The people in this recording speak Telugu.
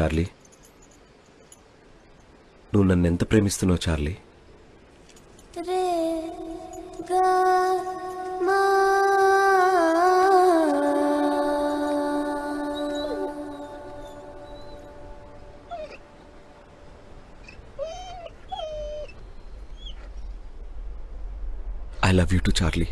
చార్లీ. నువ్వు నన్ను ఎంత ప్రేమిస్తున్నావు చార్లీ? మా I love you too Charlie.